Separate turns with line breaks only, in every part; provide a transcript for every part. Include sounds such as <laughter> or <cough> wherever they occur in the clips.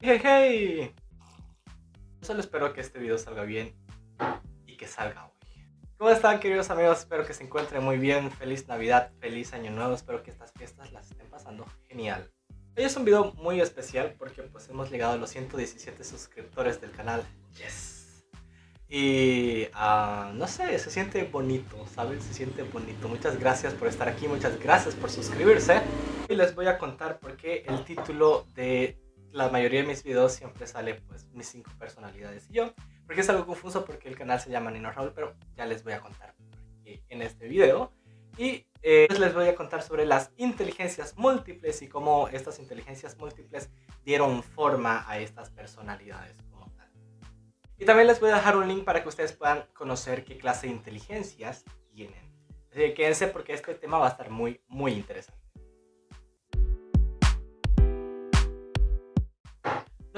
Hey, hey. Solo espero que este video salga bien y que salga hoy. ¿Cómo están queridos amigos? Espero que se encuentren muy bien. Feliz Navidad, feliz Año Nuevo. Espero que estas fiestas las estén pasando genial. Hoy es un video muy especial porque pues hemos llegado a los 117 suscriptores del canal. Yes. Y uh, no sé, se siente bonito, ¿saben? Se siente bonito. Muchas gracias por estar aquí, muchas gracias por suscribirse. Y les voy a contar por qué el título de la mayoría de mis videos siempre sale pues mis cinco personalidades y yo. Porque es algo confuso porque el canal se llama Nino Raúl, pero ya les voy a contar en este video. Y eh, les voy a contar sobre las inteligencias múltiples y cómo estas inteligencias múltiples dieron forma a estas personalidades como tal. Y también les voy a dejar un link para que ustedes puedan conocer qué clase de inteligencias tienen. Así que quédense porque este tema va a estar muy, muy interesante.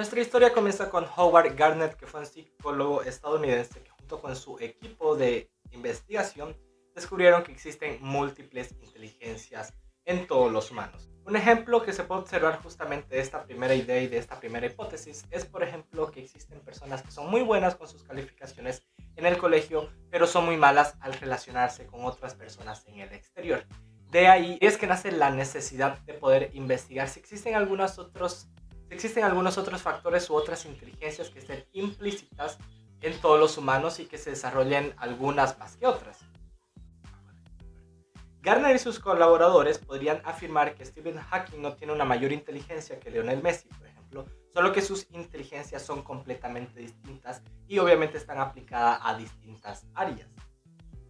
Nuestra historia comienza con Howard Garnett, que fue un psicólogo estadounidense que junto con su equipo de investigación descubrieron que existen múltiples inteligencias en todos los humanos. Un ejemplo que se puede observar justamente de esta primera idea y de esta primera hipótesis es, por ejemplo, que existen personas que son muy buenas con sus calificaciones en el colegio, pero son muy malas al relacionarse con otras personas en el exterior. De ahí es que nace la necesidad de poder investigar si existen algunos otros existen algunos otros factores u otras inteligencias que estén implícitas en todos los humanos y que se desarrollen algunas más que otras. Garner y sus colaboradores podrían afirmar que Stephen Hawking no tiene una mayor inteligencia que Lionel Messi, por ejemplo, solo que sus inteligencias son completamente distintas y obviamente están aplicadas a distintas áreas.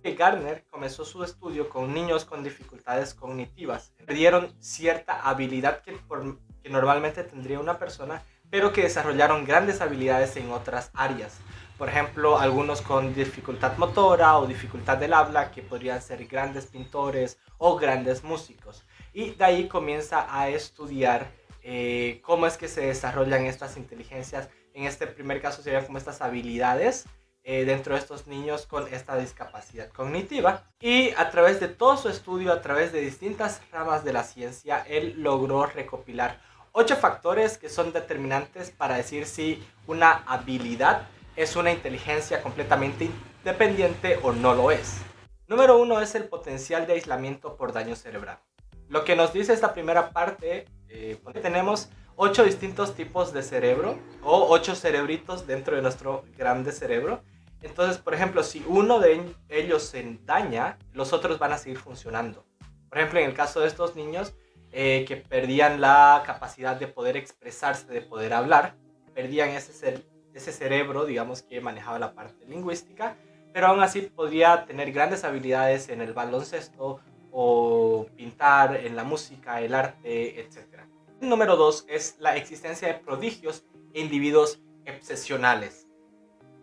Garner comenzó su estudio con niños con dificultades cognitivas. Perdieron cierta habilidad que por que normalmente tendría una persona, pero que desarrollaron grandes habilidades en otras áreas. Por ejemplo, algunos con dificultad motora o dificultad del habla, que podrían ser grandes pintores o grandes músicos. Y de ahí comienza a estudiar eh, cómo es que se desarrollan estas inteligencias. En este primer caso serían como estas habilidades eh, dentro de estos niños con esta discapacidad cognitiva. Y a través de todo su estudio, a través de distintas ramas de la ciencia, él logró recopilar ocho factores que son determinantes para decir si una habilidad es una inteligencia completamente independiente o no lo es. Número uno es el potencial de aislamiento por daño cerebral. Lo que nos dice esta primera parte, eh, tenemos ocho distintos tipos de cerebro o ocho cerebritos dentro de nuestro grande cerebro. Entonces, por ejemplo, si uno de ellos se daña, los otros van a seguir funcionando. Por ejemplo, en el caso de estos niños, eh, que perdían la capacidad de poder expresarse, de poder hablar, perdían ese, cerebro, digamos, que manejaba la parte lingüística, pero aún así podría tener grandes habilidades en el baloncesto o pintar, en la música, el arte, etc. Número dos es la existencia de prodigios e individuos excepcionales.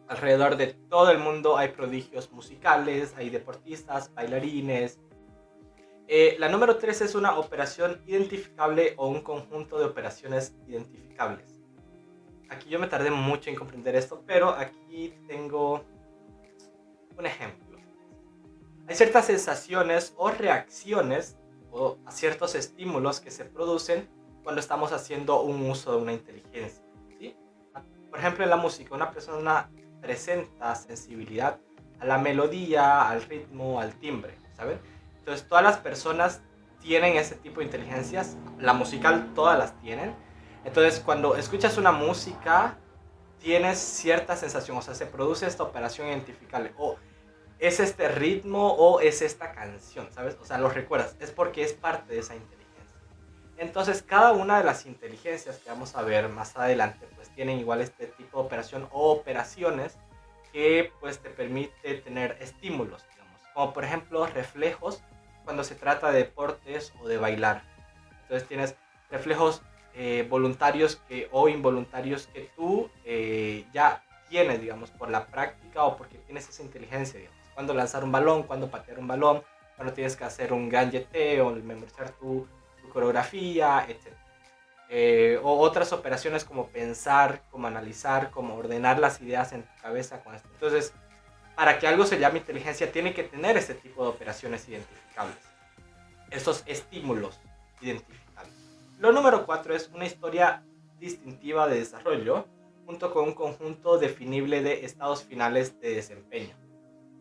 Alrededor de todo el mundo hay prodigios musicales, hay deportistas, bailarines, eh, la número 3 es una operación identificable o un conjunto de operaciones identificables. Aquí yo me tardé mucho en comprender esto, pero aquí tengo un ejemplo. Hay ciertas sensaciones o reacciones o a ciertos estímulos que se producen cuando estamos haciendo un uso de una inteligencia. Por ejemplo, en la música, una persona presenta sensibilidad a la melodía, al ritmo, al timbre, ¿saben? Entonces todas las personas tienen ese tipo de inteligencias, la musical todas las tienen. Entonces cuando escuchas una música tienes cierta sensación, o sea, se produce esta operación identificable. O es este ritmo o es esta canción, ¿sabes? O sea, lo recuerdas, es porque es parte de esa inteligencia. Entonces cada una de las inteligencias que vamos a ver más adelante pues tienen igual este tipo de operación o operaciones que pues te permite tener estímulos, digamos. Como por ejemplo reflejos cuando se trata de deportes o de bailar. Entonces tienes reflejos eh, voluntarios que, o involuntarios que tú eh, ya tienes, digamos, por la práctica o porque tienes esa inteligencia, digamos. Cuando lanzar un balón, cuando patear un balón, cuando tienes que hacer un gran o memorizar tu, tu coreografía, etc. Eh, o otras operaciones como pensar, como analizar, como ordenar las ideas en tu cabeza. Con esto. Entonces, para que algo se llame inteligencia, tiene que tener ese tipo de operaciones identificables. Esos estímulos identificables. Lo número cuatro es una historia distintiva de desarrollo junto con un conjunto definible de estados finales de desempeño.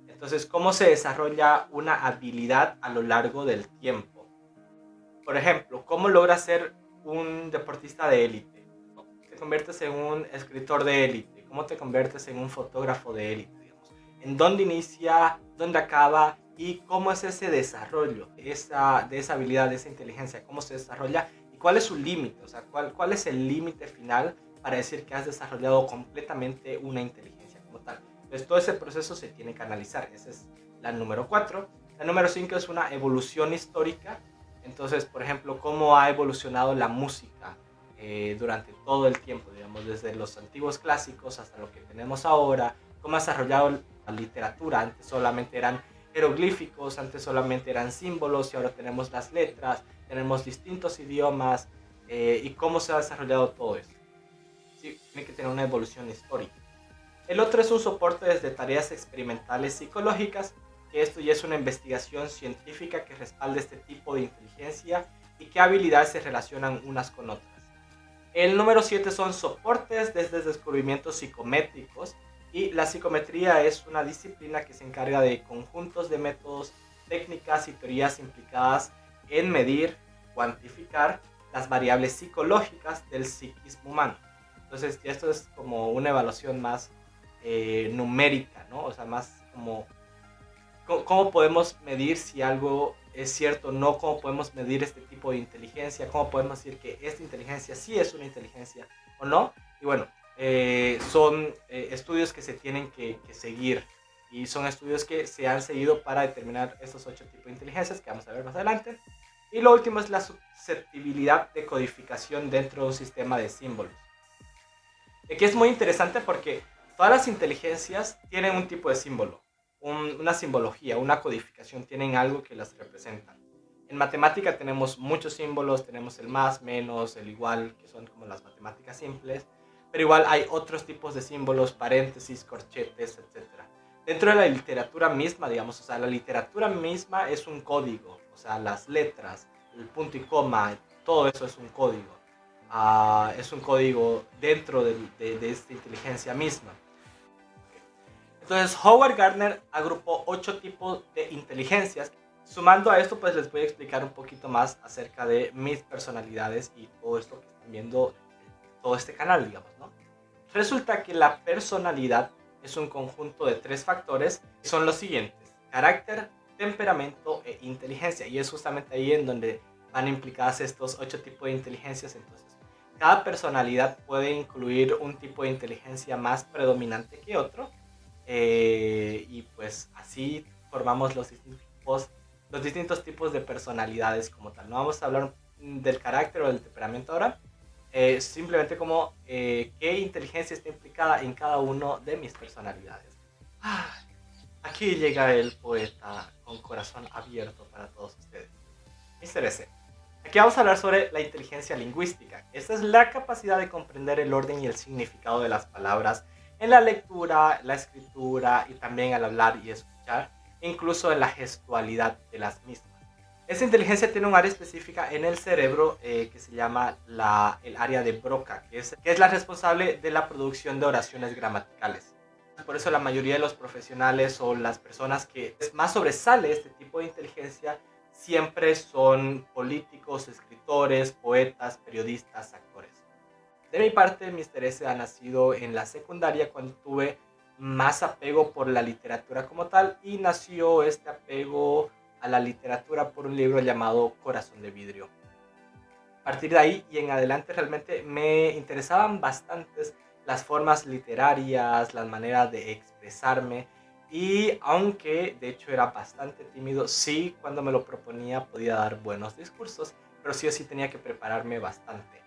Entonces, ¿cómo se desarrolla una habilidad a lo largo del tiempo? Por ejemplo, ¿cómo logras ser un deportista de élite? ¿Te conviertes en un escritor de élite? ¿Cómo te conviertes en un fotógrafo de élite? ¿En dónde inicia? ¿Dónde acaba? ¿Y cómo es ese desarrollo esa, de esa habilidad, de esa inteligencia? ¿Cómo se desarrolla? ¿Y cuál es su límite? O sea, ¿cuál, cuál es el límite final para decir que has desarrollado completamente una inteligencia como tal? Entonces todo ese proceso se tiene que analizar. Esa es la número 4. La número 5 es una evolución histórica. Entonces, por ejemplo, cómo ha evolucionado la música eh, durante todo el tiempo, digamos, desde los antiguos clásicos hasta lo que tenemos ahora, cómo ha desarrollado la literatura. Antes solamente eran jeroglíficos, antes solamente eran símbolos y ahora tenemos las letras, tenemos distintos idiomas eh, y cómo se ha desarrollado todo eso. Sí, tiene que tener una evolución histórica. El otro es un soporte desde tareas experimentales psicológicas, que esto ya es una investigación científica que respalda este tipo de inteligencia y qué habilidades se relacionan unas con otras. El número 7 son soportes desde descubrimientos psicométricos y la psicometría es una disciplina que se encarga de conjuntos de métodos, técnicas y teorías implicadas en medir, cuantificar las variables psicológicas del psiquismo humano. Entonces, esto es como una evaluación más eh, numérica, ¿no? O sea, más como cómo podemos medir si algo es cierto o no, cómo podemos medir este tipo de inteligencia, cómo podemos decir que esta inteligencia sí es una inteligencia o no. Y bueno, eh, son eh, estudios que se tienen que, que, seguir y son estudios que se han seguido para determinar estos ocho tipos de inteligencias que vamos a ver más adelante. Y lo último es la susceptibilidad de codificación dentro de un sistema de símbolos. Aquí es muy interesante porque Todas las inteligencias tienen un tipo de símbolo, una simbología, una codificación, tienen algo que las representa. En matemática tenemos muchos símbolos, tenemos el más, menos, el igual, que son como las matemáticas simples, pero igual hay otros tipos de símbolos, paréntesis, corchetes, etc. Dentro de la literatura misma, digamos, o sea, la literatura misma es un código, o sea, las letras, el punto y coma, todo eso es un código. Ah, es un código dentro de, de esta inteligencia misma. Entonces Howard Gardner agrupó ocho tipos de inteligencias. Sumando a esto, pues les voy a explicar un poquito más acerca de mis personalidades y todo esto que están viendo, todo este canal, digamos. Resulta que la personalidad es un conjunto de tres factores que son los siguientes. Carácter, temperamento e inteligencia. Y es justamente ahí en donde van implicadas estos ocho tipos de inteligencias. Entonces, cada personalidad puede incluir un tipo de inteligencia más predominante que otro eh, y pues así formamos los distintos, los distintos tipos de personalidades como tal. No vamos a hablar del carácter o del temperamento ahora, eh, simplemente como eh, qué inteligencia está implicada en cada uno de mis personalidades. Aquí llega el poeta con corazón abierto para todos ustedes. Mr. S. Aquí vamos a hablar sobre la inteligencia lingüística. Esta es la capacidad de comprender el orden y el significado de las palabras en la lectura, la escritura y también al hablar y escuchar, incluso en la gestualidad de las mismas. Esta inteligencia tiene un área específica en el cerebro eh, que se llama la, el área de Broca, que es, que es la responsable de la producción de oraciones gramaticales. Por eso la mayoría de los profesionales o las personas que más sobresale este tipo de inteligencia siempre son políticos, escritores, poetas, periodistas, actores. De mi parte, mi interés ha nacido en la secundaria cuando tuve más apego por la literatura como tal y nació este apego a la literatura por un libro llamado Corazón de Vidrio. A partir de ahí y en adelante realmente me interesaban bastantes las formas literarias, las maneras de expresarme y aunque de hecho era bastante tímido, sí cuando me lo proponía podía dar buenos discursos, pero sí o sí tenía que prepararme bastante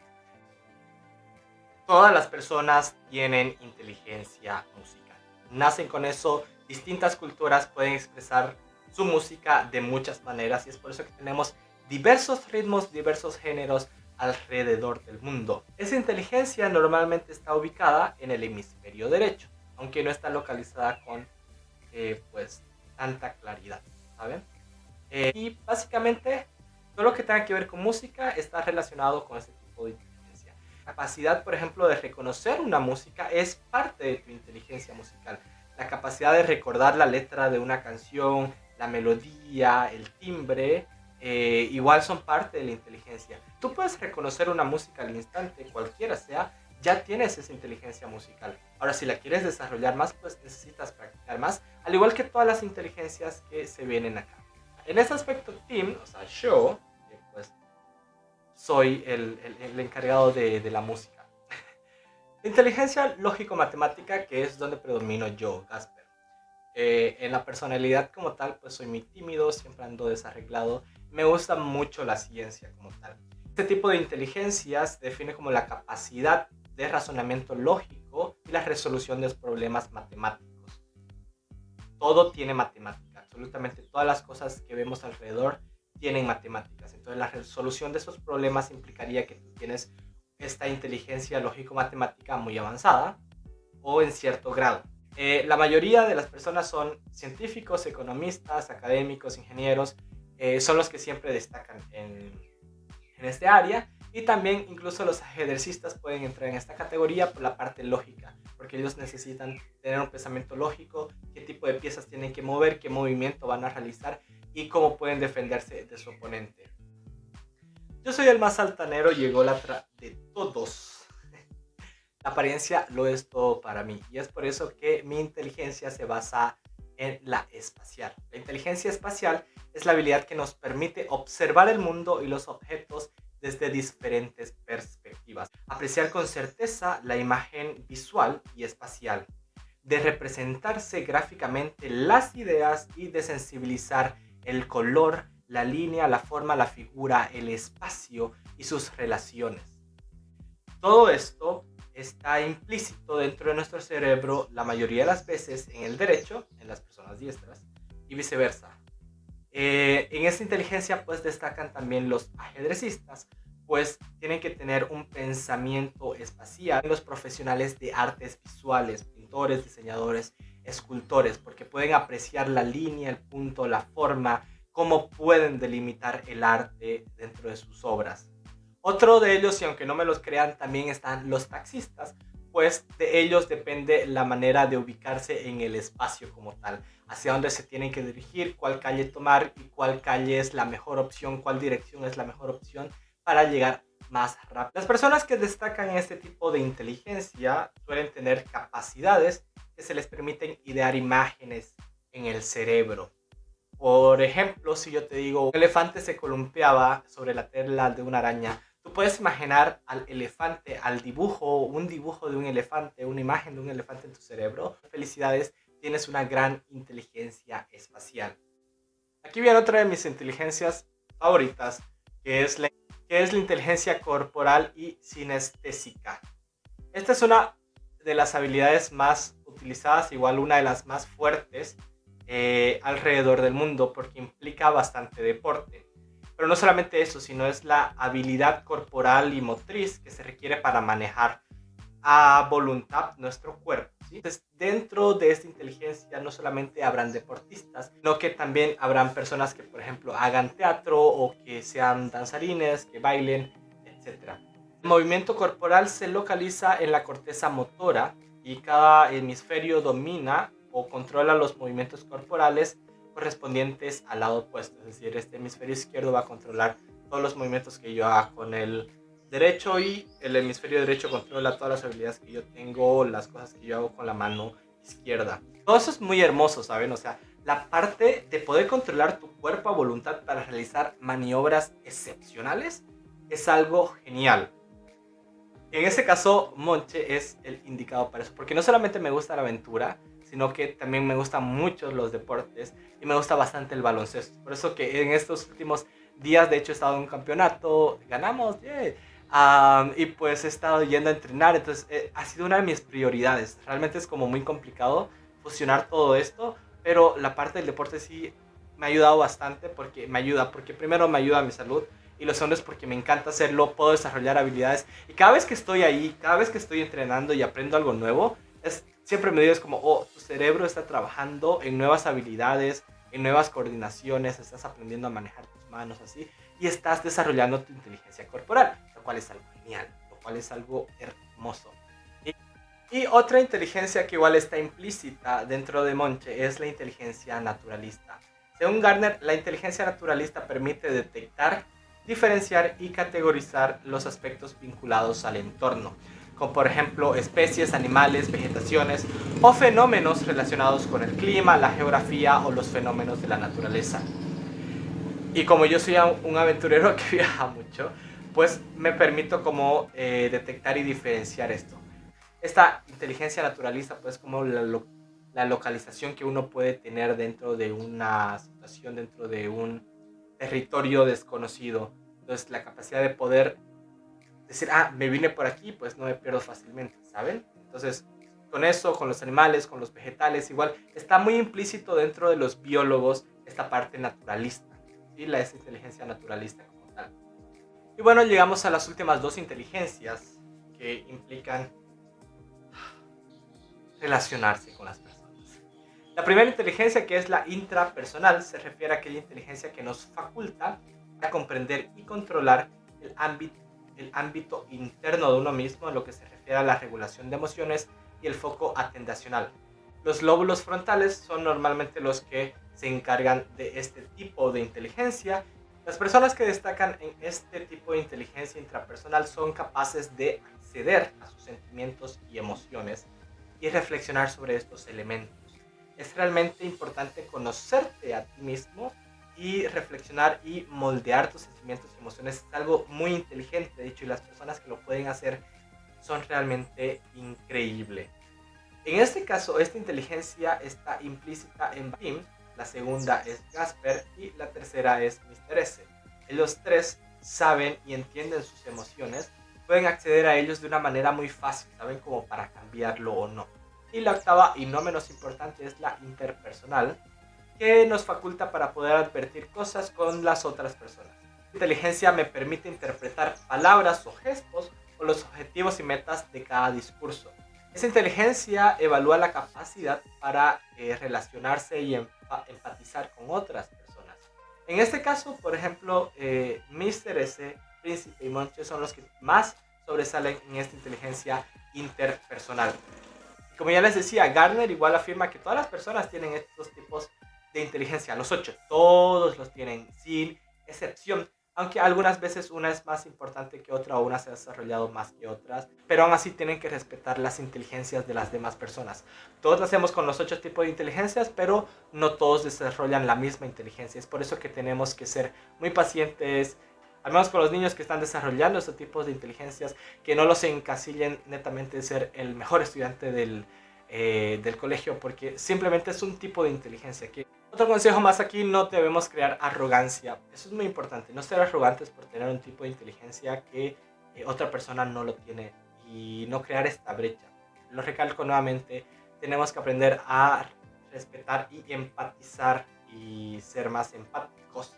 todas las personas tienen inteligencia musical. Nacen con eso, distintas culturas pueden expresar su música de muchas maneras y es por eso que tenemos diversos ritmos, diversos géneros alrededor del mundo. Esa inteligencia normalmente está ubicada en el hemisferio derecho, aunque no está localizada con eh, pues tanta claridad, ¿saben? Eh, y básicamente todo lo que tenga que ver con música está relacionado con ese tipo de inteligencia. capacidad, por ejemplo, de reconocer una música es parte de tu inteligencia musical. La capacidad de recordar la letra de una canción, la melodía, el timbre, eh, igual son parte de la inteligencia. Tú puedes reconocer una música al instante, cualquiera sea, ya tienes esa inteligencia musical. Ahora, si la quieres desarrollar más, pues necesitas practicar más, al igual que todas las inteligencias que se vienen acá. En este aspecto, Tim, o sea, yo, pues soy el, el, encargado de, de, la música. <laughs> inteligencia lógico-matemática, que es donde predomino yo, Gasper. Eh, en la personalidad como tal, pues soy muy tímido, siempre ando desarreglado. Me gusta mucho la ciencia como tal. Este tipo de inteligencias define como la capacidad de razonamiento lógico y la resolución de problemas matemáticos. Todo tiene matemática, absolutamente todas las cosas que vemos alrededor tienen matemáticas. Entonces la resolución de esos problemas implicaría que tú tienes esta inteligencia lógico-matemática muy avanzada o en cierto grado. Eh, la mayoría de las personas son científicos, economistas, académicos, ingenieros, eh, son los que siempre destacan en, en este área y también incluso los ajedrecistas pueden entrar en esta categoría por la parte lógica, porque ellos necesitan tener un pensamiento lógico, qué tipo de piezas tienen que mover, qué movimiento van a realizar y cómo pueden defenderse de su oponente. Yo soy el más altanero y ególatra de todos. La apariencia lo es todo para mí y es por eso que mi inteligencia se basa en la espacial. La inteligencia espacial es la habilidad que nos permite observar el mundo y los objetos desde diferentes perspectivas. Apreciar con certeza la imagen visual y espacial, de representarse gráficamente las ideas y de sensibilizar el color, la línea, la forma, la figura, el espacio y sus relaciones. Todo esto está implícito dentro de nuestro cerebro la mayoría de las veces en el derecho, en las personas diestras, y viceversa. Eh, en esta inteligencia pues destacan también los ajedrecistas, pues tienen que tener un pensamiento espacial. Los profesionales de artes visuales, pintores, diseñadores, escultores, porque pueden apreciar la línea, el punto, la forma, cómo pueden delimitar el arte dentro de sus obras. Otro de ellos, y aunque no me los crean, también están los taxistas, pues de ellos depende la manera de ubicarse en el espacio como tal, hacia dónde se tienen que dirigir, cuál calle tomar y cuál calle es la mejor opción, cuál dirección es la mejor opción para llegar más rápido. Las personas que destacan este tipo de inteligencia suelen tener capacidades que se les permiten idear imágenes en el cerebro. Por ejemplo, si yo te digo, un elefante se columpiaba sobre la tela de una araña, Tú puedes imaginar al elefante, al dibujo, un dibujo de un elefante, una imagen de un elefante en tu cerebro. Felicidades, tienes una gran inteligencia espacial. Aquí viene otra de mis inteligencias favoritas, que es la, que es la inteligencia corporal y sinestésica. Esta es una de las habilidades más utilizadas, igual una de las más fuertes eh, alrededor del mundo, porque implica bastante deporte. Pero no solamente eso, sino es la habilidad corporal y motriz que se requiere para manejar a voluntad nuestro cuerpo. Entonces, dentro de esta inteligencia no solamente habrán deportistas, sino que también habrán personas que, por ejemplo, hagan teatro o que sean danzarines, que bailen, etc. El movimiento corporal se localiza en la corteza motora y cada hemisferio domina o controla los movimientos corporales correspondientes al lado opuesto. Es decir, este hemisferio izquierdo va a controlar todos los movimientos que yo haga con el derecho y el hemisferio derecho controla todas las habilidades que yo tengo, las cosas que yo hago con la mano izquierda. Todo eso es muy hermoso, ¿saben? O sea, la parte de poder controlar tu cuerpo a voluntad para realizar maniobras excepcionales es algo genial. En ese caso, Monche es el indicado para eso, porque no solamente me gusta la aventura, sino que también me gustan mucho los deportes y me gusta bastante el baloncesto. Por eso que en estos últimos días, de hecho, he estado en un campeonato, ganamos, y pues he estado yendo a entrenar, entonces eh, ha sido una de mis prioridades. Realmente es como muy complicado fusionar todo esto, pero la parte del deporte sí me ha ayudado bastante porque me ayuda, porque primero me ayuda a mi salud y lo segundo es porque me encanta hacerlo, puedo desarrollar habilidades y cada vez que estoy ahí, cada vez que estoy entrenando y aprendo algo nuevo, es siempre me dices como, oh, tu cerebro está trabajando en nuevas habilidades, en nuevas coordinaciones, estás aprendiendo a manejar tus manos así, y estás desarrollando tu inteligencia corporal, lo cual es algo genial, lo cual es algo hermoso. Y, otra inteligencia que igual está implícita dentro de Monche es la inteligencia naturalista. Según Garner, la inteligencia naturalista permite detectar, diferenciar y categorizar los aspectos vinculados al entorno, como por ejemplo especies, animales, vegetaciones o fenómenos relacionados con el clima, la geografía o los fenómenos de la naturaleza. Y como yo soy un aventurero <laughs> que viaja mucho, pues me permito como eh, detectar y diferenciar esto. Esta inteligencia naturalista, pues como la, la localización que uno puede tener dentro de una situación, dentro de un territorio desconocido. Entonces la capacidad de poder decir, ah, me vine por aquí, pues no me pierdo fácilmente, ¿saben? Entonces, con eso, con los animales, con los vegetales, igual, está muy implícito dentro de los biólogos esta parte naturalista, ¿sí? La es inteligencia naturalista como tal. Y bueno, llegamos a las últimas dos inteligencias que implican relacionarse con las personas. La primera inteligencia, que es la intrapersonal, se refiere a aquella inteligencia que nos faculta a comprender y controlar el ámbito el ámbito interno de uno mismo en lo que se refiere a la regulación de emociones y el foco atendacional. Los lóbulos frontales son normalmente los que se encargan de este tipo de inteligencia. Las personas que destacan en este tipo de inteligencia intrapersonal son capaces de acceder a sus sentimientos y emociones y reflexionar sobre estos elementos. Es realmente importante conocerte a ti mismo y reflexionar y moldear tus sentimientos y emociones es algo muy inteligente, de hecho, y las personas que lo pueden hacer son realmente increíbles. En este caso, esta inteligencia está implícita en Bim, la segunda es Gasper y la tercera es Mr. S. Los tres saben y entienden sus emociones, pueden acceder a ellos de una manera muy fácil, saben como para cambiarlo o no. Y la octava y no menos importante es la interpersonal, que nos faculta para poder advertir cosas con las otras personas. La inteligencia me permite interpretar palabras o gestos o los objetivos y metas de cada discurso. Esa inteligencia evalúa la capacidad para eh, relacionarse y empatizar con otras personas. En este caso, por ejemplo, eh, Mr. S, Príncipe y Monche son los que más sobresalen en esta inteligencia interpersonal. Como ya les decía, Gardner igual afirma que todas las personas tienen estos tipos de inteligencia, los ocho, todos los tienen sin excepción, aunque algunas veces una es más importante que otra o una se ha desarrollado más que otras, pero aún así tienen que respetar las inteligencias de las demás personas. Todos nacemos con los ocho tipos de inteligencias, pero no todos desarrollan la misma inteligencia. Es por eso que tenemos que ser muy pacientes, al menos con los niños que están desarrollando estos tipos de inteligencias, que no los encasillen netamente de ser el mejor estudiante del, eh, del colegio, porque simplemente es un tipo de inteligencia que otro consejo más aquí, no debemos crear arrogancia. Eso es muy importante, no ser arrogantes por tener un tipo de inteligencia que eh, otra persona no lo tiene y no crear esta brecha. Lo recalco nuevamente, tenemos que aprender a respetar y empatizar y ser más empáticos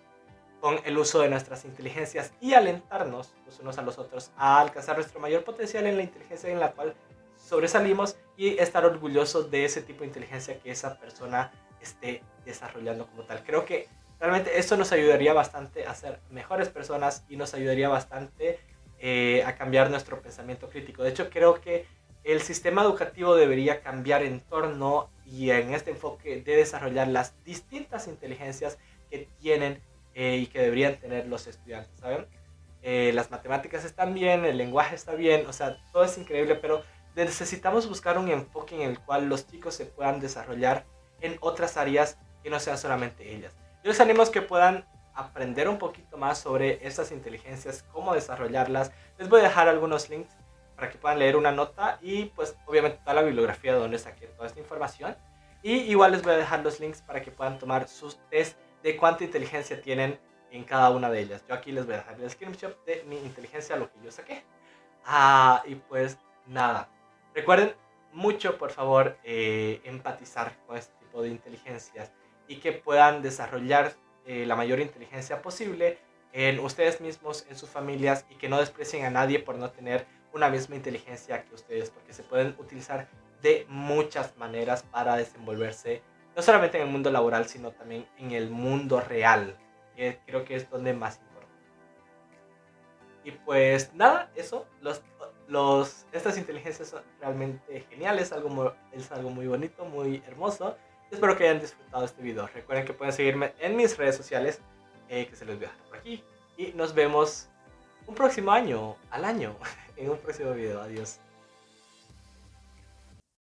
con el uso de nuestras inteligencias y alentarnos los unos a los otros a alcanzar nuestro mayor potencial en la inteligencia en la cual sobresalimos y estar orgullosos de ese tipo de inteligencia que esa persona esté desarrollando como tal. Creo que realmente esto nos ayudaría bastante a ser mejores personas y nos ayudaría bastante eh, a cambiar nuestro pensamiento crítico. De hecho, creo que el sistema educativo debería cambiar en torno y en este enfoque de desarrollar las distintas inteligencias que tienen eh, y que deberían tener los estudiantes, ¿saben? Eh, las matemáticas están bien, el lenguaje está bien, o sea, todo es increíble, pero necesitamos buscar un enfoque en el cual los chicos se puedan desarrollar en otras áreas que no sean solamente ellas. Yo les animo a que puedan aprender un poquito más sobre estas inteligencias, cómo desarrollarlas. Les voy a dejar algunos links para que puedan leer una nota y pues obviamente toda la bibliografía de donde saqué toda esta información. Y igual les voy a dejar los links para que puedan tomar sus test de cuánta inteligencia tienen en cada una de ellas. Yo aquí les voy a dejar el screenshot de mi inteligencia, lo que yo saqué. Ah, y pues nada. Recuerden mucho, por favor, eh, empatizar con este de inteligencias y que puedan desarrollar eh, la mayor inteligencia posible en ustedes mismos, en sus familias y que no desprecien a nadie por no tener una misma inteligencia que ustedes, porque se pueden utilizar de muchas maneras para desenvolverse, no solamente en el mundo laboral, sino también en el mundo real, que creo que es donde más importa. Y pues nada, eso, los, los, estas inteligencias son realmente geniales, algo, es algo muy bonito, muy hermoso. Espero que hayan disfrutado este video. Recuerden que pueden seguirme en mis redes sociales, eh, que se los voy a dejar por aquí. Y nos vemos un próximo año, al año, <laughs> en un próximo video. Adiós.